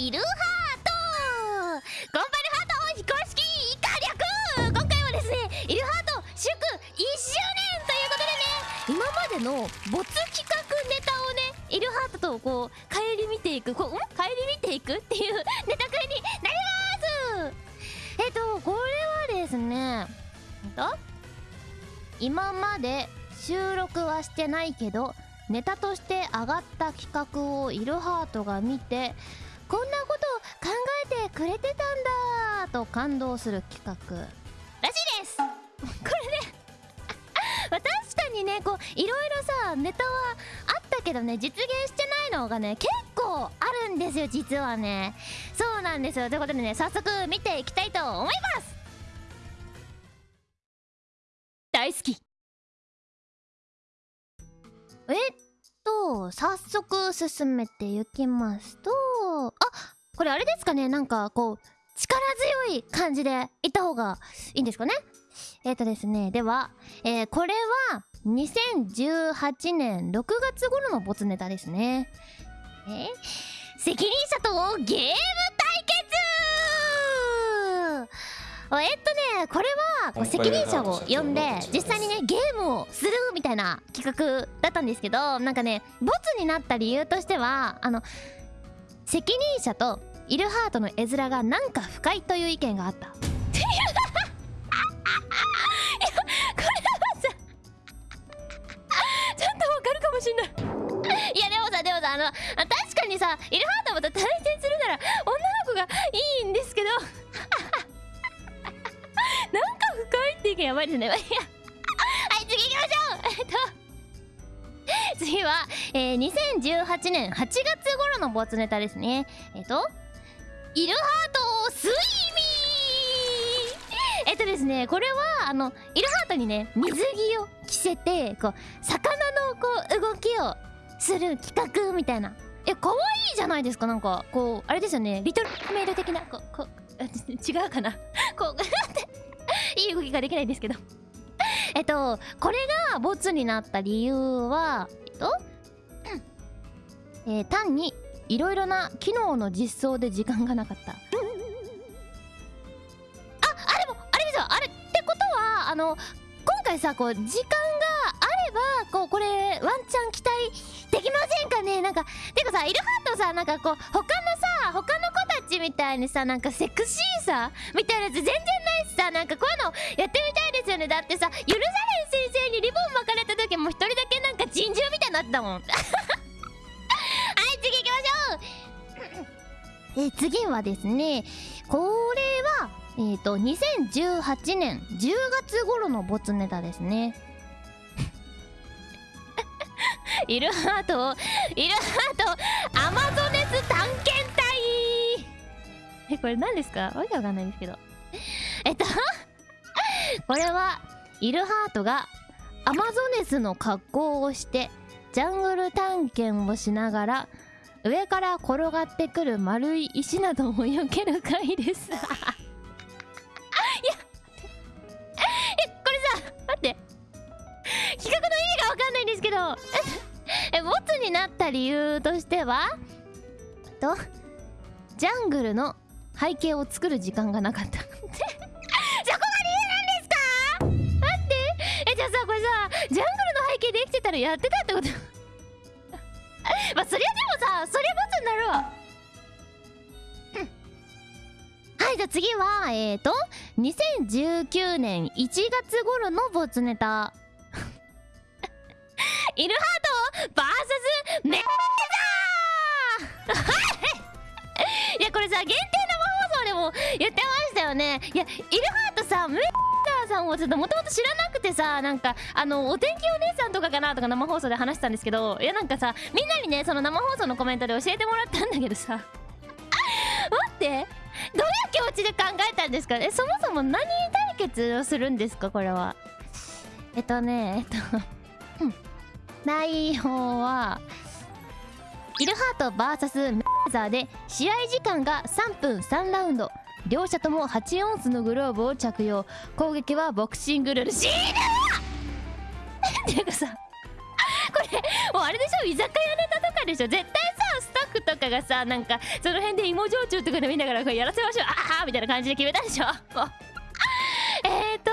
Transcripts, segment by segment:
イルハート頑張るハート非公式火力今回はですねイルハート祝1周年ということでね今までの没企画ネタをねイルハートとこう帰り見ていくこうん帰り見ていくっていうネタ会になりますえっとこれはですねと今まで収録はしてないけどネタとして上がった企画をイルハートが見てこんなこと考えてくれてたんだと感動する企画らしいです。これねまあ確かにねこういろいろさネタはあったけどね実現してないのがね結構あるんですよ実はね。そうなんですよ。ということでね早速見ていきたいと思います。大好き。えっと早速進めていきますとあこれあれですかね。なんかこう力強い感じでいった方がいいんですかね。えっ、とですね。では、えーこれは2018年6月頃のボツネタですね。えー責任者とゲーム対決！えっとねこれは責任者を呼んで実際にねゲームをするみたいな企画だったんですけどなんかねボツになった理由としてはあの責任者とイルハートの絵面がなんか不快という意見があった。しんない。いやでもさでもさあのあ確かにさイルハートと対戦するなら女の子がいいんですけど。なんか不快って意見やばいですね。はい次行きましょう。えっと 次は、えー、2018年8月頃のボツネタですね。えっとイルハートスイミー。えっとですねこれはあのイルハートにね水着を着せてこう魚のこう動きをする企画みたいな。え可愛いじゃないですかなんか。こうあれですよねリトルメイル的なこうこう 違うかな。こうって いい動きができないんですけど。えっとこれがボツになった理由はえっと、えー単にいろいろな機能の実装で時間がなかった。ああでもあれですよ。あれってことはあの今回さこう時間があればこうこれワンチャン期待できませんかね？なんかてかさイルハートさなんかこう他のさ他の子たちみたいにさなんかセクシーさみたいなやつ全然さなんかこういうのやってみたいですよね。だってさ許されん先生にリボン巻かれた時も一人だけなんか珍獣みたいになってたもん。はい次行きましょう。え次はですねこれはえっ、と2018年10月頃のボツネタですね。イルハートイルハートアマゾネス探検隊。えこれ何ですか？わけわかんないんですけど。えっと これはイルハートがアマゾネスの格好をしてジャングル探検をしながら上から転がってくる丸い石などを避ける回です。いや えこれさ待って。企画の意味がわかんないんですけど。えボツになった理由としてはとジャングルの背景を作る時間がなかった。そこやってたってこと。まあそりゃでもさそりゃボツになるわ。はいじゃあ次はえーと2019年1月頃のボツネタ。イルハート VS メッザーい。やこれさ限定でも言ってましたよね。いやイルハートさメッザーさんをちょっともともと知らなくてさなんかあのお天気お姉さんとかかなとか生放送で話したんですけどいやなんかさみんなにねその生放送のコメントで教えてもらったんだけどさ。待ってどういう気持ちで考えたんですか？えそもそも何対決をするんですか？これは。えっとねえっとうん。内容はイルハート VS メーザーで試合時間が3分3ラウンド。両者とも8オンスのグローブを着用。攻撃はボクシングルール。死ぬわ！ていうかさ これもうあれでしょ？居酒屋ネタとかでしょ？絶対さスタッフとかがさなんかその辺で芋焼酎とか飲みながらこうやらせましょう。ああみたいな感じで決めたでしょ？えーと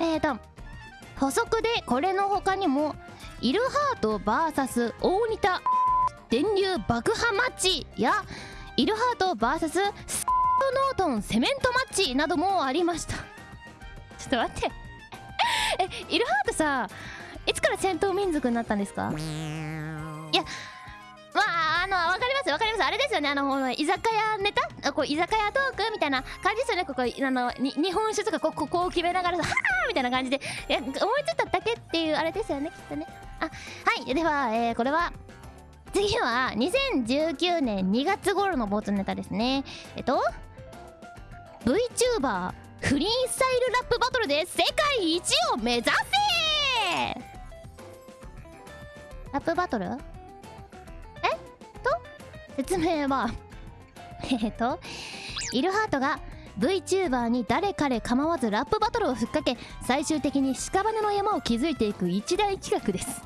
えーと補足でこれの他にもイルハート VS 大仁田。電流爆破マッチやイルハート VS スッノートンセメントマッチなどもありました。ちょっと待って。えイルハートさいつから戦闘民族になったんですか？いやまああのわかりますわかります。あれですよねあの居酒屋ネタ？こう居酒屋トークみたいな感じですよね。ここあの日本酒とかこここう決めながらさはあみたいな感じで。いや思いついただけっていうあれですよねきっとね。あはい。では、えー、これは次は2019年2月頃のボツネタですね。えっと VTuber フリースタイルラップバトルで世界一を目指せ。ラップバトル？え？っと？説明は。えっとイルハートが VTuber に誰彼構わずラップバトルをふっかけ最終的に屍の山を築いていく一大企画です。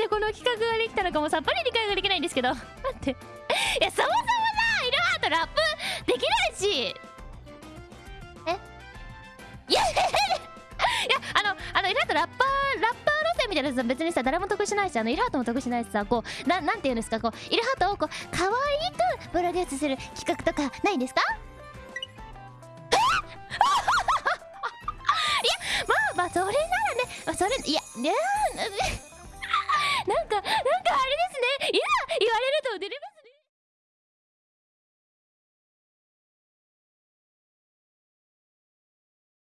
でこの企画ができたのかもさっぱり理解ができないんですけど。待って。いやそもそもさイルハートラップできないし。え？いやいやあのあのイルハートラッパーラッパー路線みたいなやつは別にさ誰も得しないしあのイルハートも得しないしさこうななんて言うんですか？こうイルハートをこう可愛くプロデュースする企画とかないんですか？え？いやまあまあそれならね。それいやねなんかなんかあれですね。いざ言われると出れますね。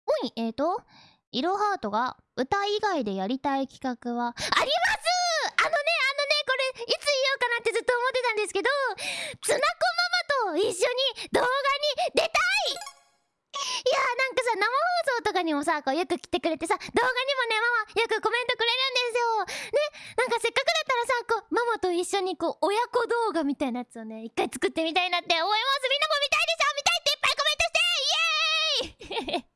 おいえーとイロハートが歌以外でやりたい企画は？あります！あのねあのねこれいつ言おうかなってずっと思ってたんですけどツナコママと一緒に動画に出たい！いやなんかさ生放送とかにもさこうよく来てくれてさ動画にもねママよくコメントくれるんですよ。ねなんかせっかくだったらさこうママと一緒にこう親子動画みたいなやつをね一回作ってみたいなって思います。みんなも見たいでしょ？見たいっていっぱいコメントして！イエーイ！